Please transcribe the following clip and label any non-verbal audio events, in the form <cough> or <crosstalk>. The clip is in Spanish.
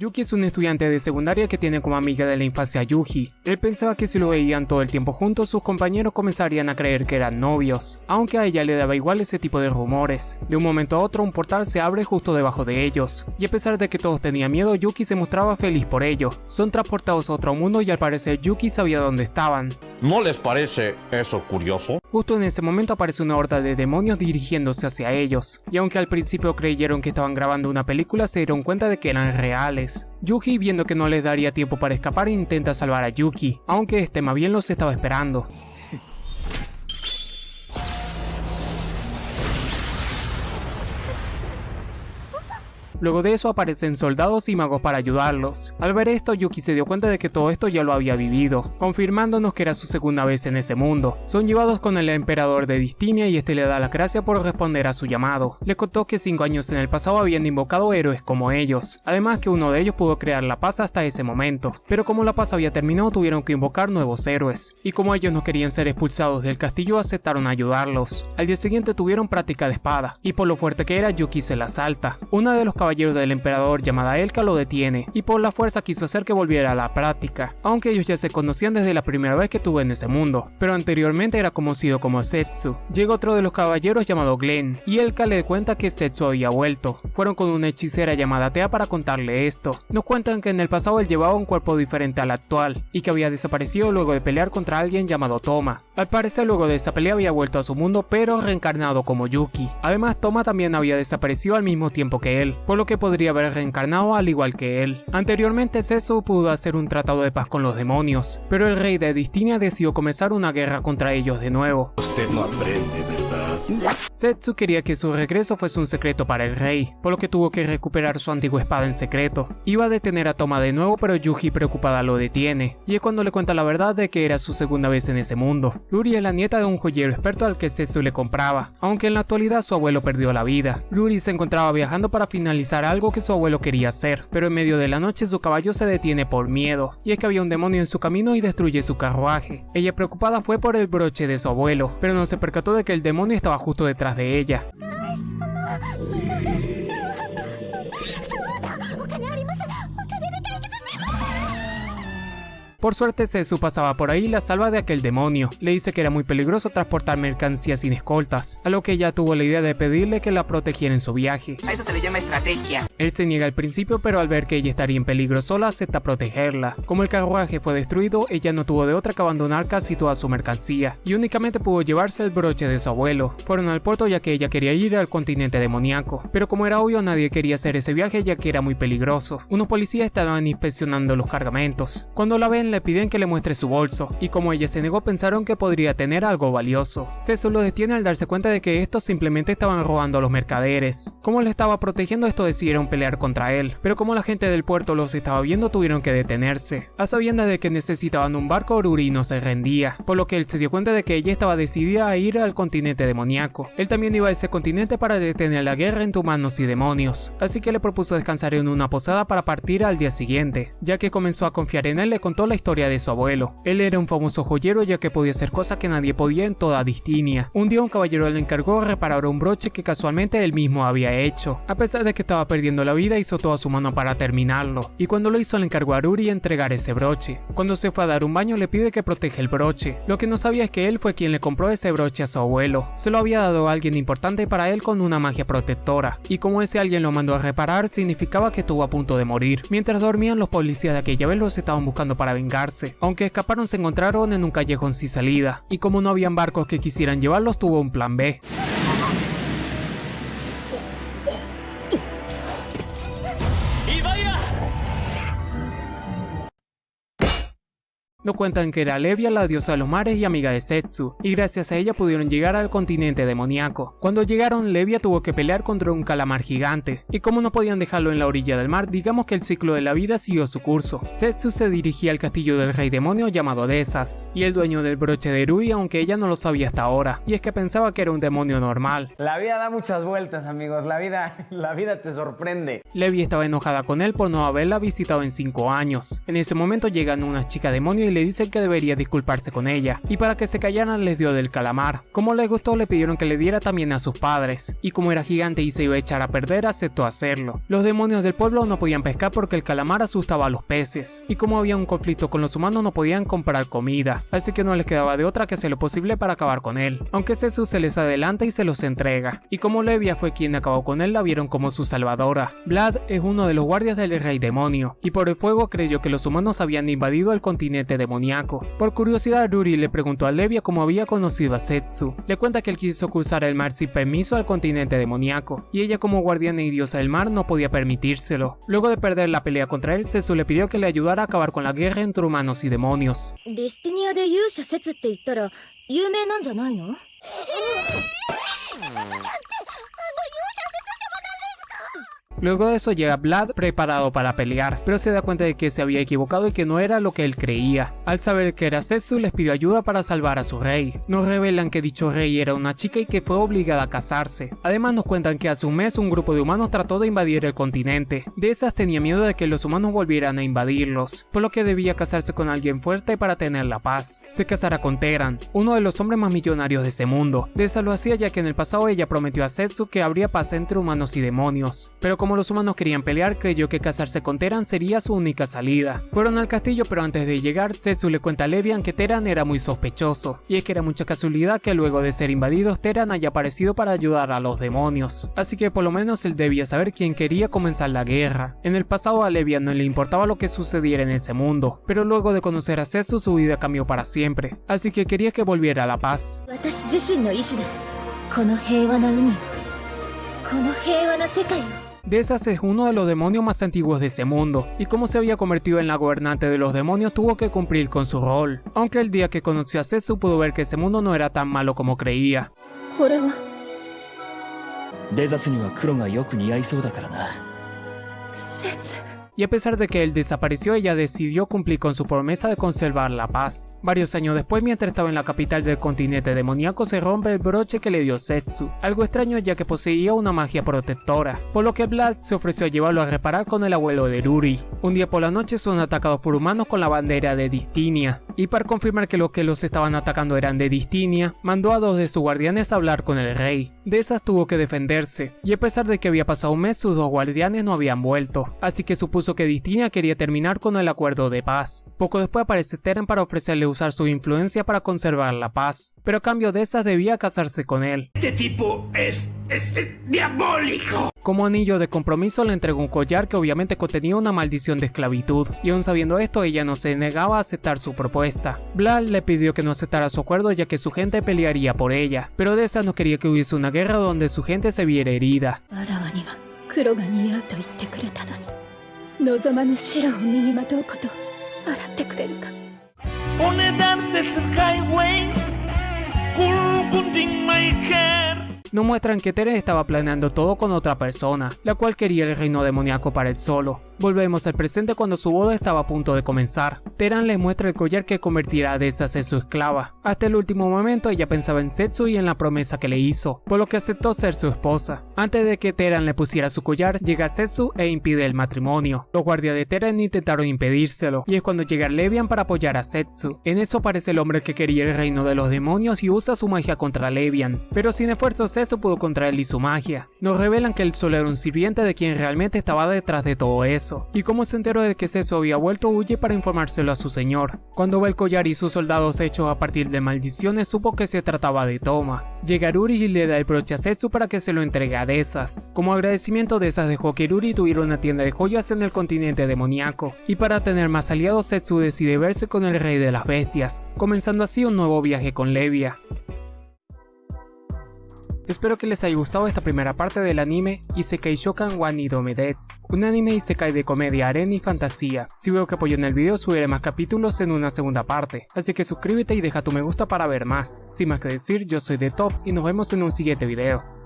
Yuki es un estudiante de secundaria que tiene como amiga de la infancia a Yuji. Él pensaba que si lo veían todo el tiempo juntos, sus compañeros comenzarían a creer que eran novios, aunque a ella le daba igual ese tipo de rumores. De un momento a otro, un portal se abre justo debajo de ellos, y a pesar de que todos tenían miedo, Yuki se mostraba feliz por ello. Son transportados a otro mundo y al parecer Yuki sabía dónde estaban. ¿No les parece eso curioso? Justo en ese momento aparece una horda de demonios dirigiéndose hacia ellos, y aunque al principio creyeron que estaban grabando una película, se dieron cuenta de que eran reales. Yuji, viendo que no les daría tiempo para escapar, intenta salvar a Yuki, aunque este más bien los estaba esperando. Luego de eso aparecen soldados y magos para ayudarlos. Al ver esto, Yuki se dio cuenta de que todo esto ya lo había vivido, confirmándonos que era su segunda vez en ese mundo. Son llevados con el emperador de Distinia y este le da la gracia por responder a su llamado. Le contó que 5 años en el pasado habían invocado héroes como ellos, además que uno de ellos pudo crear la paz hasta ese momento, pero como la paz había terminado tuvieron que invocar nuevos héroes, y como ellos no querían ser expulsados del castillo aceptaron ayudarlos. Al día siguiente tuvieron práctica de espada, y por lo fuerte que era Yuki se la salta. Una de los caballero del emperador llamada Elka lo detiene y por la fuerza quiso hacer que volviera a la práctica, aunque ellos ya se conocían desde la primera vez que estuvo en ese mundo, pero anteriormente era conocido como Setsu. Llega otro de los caballeros llamado Glenn y Elka le cuenta que Setsu había vuelto. Fueron con una hechicera llamada Tea para contarle esto. Nos cuentan que en el pasado él llevaba un cuerpo diferente al actual y que había desaparecido luego de pelear contra alguien llamado Toma. Al parecer luego de esa pelea había vuelto a su mundo pero reencarnado como Yuki. Además Toma también había desaparecido al mismo tiempo que él, que podría haber reencarnado al igual que él. Anteriormente Sesu pudo hacer un tratado de paz con los demonios, pero el rey de Distinia decidió comenzar una guerra contra ellos de nuevo. Setsu quería que su regreso fuese un secreto para el rey, por lo que tuvo que recuperar su antigua espada en secreto. Iba a detener a Toma de nuevo, pero Yuji preocupada lo detiene, y es cuando le cuenta la verdad de que era su segunda vez en ese mundo. Ruri es la nieta de un joyero experto al que Setsu le compraba, aunque en la actualidad su abuelo perdió la vida. Ruri se encontraba viajando para finalizar algo que su abuelo quería hacer, pero en medio de la noche su caballo se detiene por miedo, y es que había un demonio en su camino y destruye su carruaje. Ella preocupada fue por el broche de su abuelo, pero no se percató de que el demonio estaba justo detrás de ella. Por suerte Sesu pasaba por ahí y la salva de aquel demonio. Le dice que era muy peligroso transportar mercancías sin escoltas, a lo que ella tuvo la idea de pedirle que la protegiera en su viaje. A eso se le llama estrategia. Él se niega al principio, pero al ver que ella estaría en peligro sola, acepta protegerla. Como el carruaje fue destruido, ella no tuvo de otra que abandonar casi toda su mercancía, y únicamente pudo llevarse el broche de su abuelo. Fueron al puerto ya que ella quería ir al continente demoníaco, pero como era obvio nadie quería hacer ese viaje ya que era muy peligroso. Unos policías estaban inspeccionando los cargamentos. Cuando la ven le piden que le muestre su bolso, y como ella se negó pensaron que podría tener algo valioso. Sesu lo detiene al darse cuenta de que estos simplemente estaban robando a los mercaderes. Como le estaba protegiendo esto decidieron pelear contra él, pero como la gente del puerto los estaba viendo tuvieron que detenerse. A sabiendas de que necesitaban un barco, Ruri no se rendía, por lo que él se dio cuenta de que ella estaba decidida a ir al continente demoníaco. Él también iba a ese continente para detener la guerra entre humanos y demonios, así que le propuso descansar en una posada para partir al día siguiente. Ya que comenzó a confiar en él, le contó la historia de su abuelo. Él era un famoso joyero ya que podía hacer cosas que nadie podía en toda Distinia. Un día un caballero le encargó reparar un broche que casualmente él mismo había hecho. A pesar de que estaba perdiendo la vida hizo toda su mano para terminarlo, y cuando lo hizo le encargó a Ruri entregar ese broche. Cuando se fue a dar un baño le pide que proteja el broche. Lo que no sabía es que él fue quien le compró ese broche a su abuelo. Se lo había dado a alguien importante para él con una magia protectora, y como ese alguien lo mandó a reparar significaba que estuvo a punto de morir. Mientras dormían los policías de aquella vez los estaban buscando para Aunque escaparon se encontraron en un callejón sin salida, y como no habían barcos que quisieran llevarlos tuvo un plan B. Nos cuentan que era Levia la diosa de los mares y amiga de Setsu, y gracias a ella pudieron llegar al continente demoníaco. Cuando llegaron, Levia tuvo que pelear contra un calamar gigante, y como no podían dejarlo en la orilla del mar, digamos que el ciclo de la vida siguió su curso. Setsu se dirigía al castillo del rey demonio llamado Desas, y el dueño del broche de Ruri, aunque ella no lo sabía hasta ahora, y es que pensaba que era un demonio normal. La vida da muchas vueltas, amigos. La vida, <laughs> la vida te sorprende. Levia estaba enojada con él por no haberla visitado en 5 años. En ese momento llegan unas chicas demonio y y le dicen que debería disculparse con ella, y para que se callaran les dio del calamar. Como les gustó le pidieron que le diera también a sus padres, y como era gigante y se iba a echar a perder aceptó hacerlo. Los demonios del pueblo no podían pescar porque el calamar asustaba a los peces, y como había un conflicto con los humanos no podían comprar comida, así que no les quedaba de otra que hacer lo posible para acabar con él, aunque Jesús se les adelanta y se los entrega, y como Levia fue quien acabó con él la vieron como su salvadora. Vlad es uno de los guardias del rey demonio, y por el fuego creyó que los humanos habían invadido el continente demoníaco. Por curiosidad Ruri le preguntó a Levia cómo había conocido a Setsu, le cuenta que él quiso cruzar el mar sin permiso al continente demoníaco, y ella como guardiana y diosa del mar no podía permitírselo. Luego de perder la pelea contra él, Setsu le pidió que le ayudara a acabar con la guerra entre humanos y demonios. <laughs> Luego de eso llega Vlad preparado para pelear, pero se da cuenta de que se había equivocado y que no era lo que él creía. Al saber que era Setsu les pidió ayuda para salvar a su rey. Nos revelan que dicho rey era una chica y que fue obligada a casarse. Además nos cuentan que hace un mes un grupo de humanos trató de invadir el continente. De esas tenía miedo de que los humanos volvieran a invadirlos, por lo que debía casarse con alguien fuerte para tener la paz. Se casará con Teran, uno de los hombres más millonarios de ese mundo. De esa lo hacía ya que en el pasado ella prometió a Setsu que habría paz entre humanos y demonios. Pero como los humanos querían pelear, creyó que casarse con Teran sería su única salida. Fueron al castillo, pero antes de llegar, Setsu le cuenta a Levian que Teran era muy sospechoso, y es que era mucha casualidad que luego de ser invadidos, Teran haya aparecido para ayudar a los demonios. Así que por lo menos él debía saber quién quería comenzar la guerra. En el pasado a Levian no le importaba lo que sucediera en ese mundo, pero luego de conocer a Setsu su vida cambió para siempre, así que quería que volviera a la paz. De esas es uno de los demonios más antiguos de ese mundo, y como se había convertido en la gobernante de los demonios tuvo que cumplir con su rol, aunque el día que conoció a Setsu pudo ver que ese mundo no era tan malo como creía y a pesar de que él desapareció ella decidió cumplir con su promesa de conservar la paz. Varios años después mientras estaba en la capital del continente demoníaco se rompe el broche que le dio Setsu, algo extraño ya que poseía una magia protectora, por lo que Vlad se ofreció a llevarlo a reparar con el abuelo de Ruri. Un día por la noche son atacados por humanos con la bandera de Distinia, y para confirmar que los que los estaban atacando eran de Distinia, mandó a dos de sus guardianes a hablar con el rey. De esas tuvo que defenderse, y a pesar de que había pasado un mes sus dos guardianes no habían vuelto, así que supuso que Distinia quería terminar con el acuerdo de paz. Poco después aparece Teren para ofrecerle usar su influencia para conservar la paz, pero a cambio de esas debía casarse con él. Este tipo es, es, es diabólico. Como anillo de compromiso le entregó un collar que obviamente contenía una maldición de esclavitud, y aún sabiendo esto ella no se negaba a aceptar su propuesta. Vlad le pidió que no aceptara su acuerdo ya que su gente pelearía por ella, pero de esa no quería que hubiese una guerra donde su gente se viera herida. 望まぬ白を身にまとうこと洗ってくれるか Ponedarte ese highway. Kulkunting my hair. Nos muestran que Teren estaba planeando todo con otra persona, la cual quería el reino demoníaco para él solo. Volvemos al presente cuando su boda estaba a punto de comenzar. Teran le muestra el collar que convertirá a Desas en su esclava. Hasta el último momento ella pensaba en Setsu y en la promesa que le hizo, por lo que aceptó ser su esposa. Antes de que Teran le pusiera su collar, llega Setsu e impide el matrimonio. Los guardias de Teran intentaron impedírselo, y es cuando llega Levian para apoyar a Setsu. En eso aparece el hombre que quería el reino de los demonios y usa su magia contra Levian, pero sin esfuerzo Setsu pudo contra él y su magia. Nos revelan que él solo era un sirviente de quien realmente estaba detrás de todo eso y como se enteró de que Setsu había vuelto huye para informárselo a su señor. Cuando ve el collar y sus soldados hechos a partir de maldiciones supo que se trataba de Toma. Llega Ruri y le da el broche a Setsu para que se lo entregue a Desas. Como agradecimiento Desas dejó que Ruri tuviera una tienda de joyas en el continente demoníaco, y para tener más aliados Setsu decide verse con el rey de las bestias, comenzando así un nuevo viaje con Levia. Espero que les haya gustado esta primera parte del anime Isekai Shokan wa un anime Isekai de comedia, arena y fantasía. Si veo que apoyan el video subiré más capítulos en una segunda parte, así que suscríbete y deja tu me gusta para ver más. Sin más que decir, yo soy de Top y nos vemos en un siguiente video.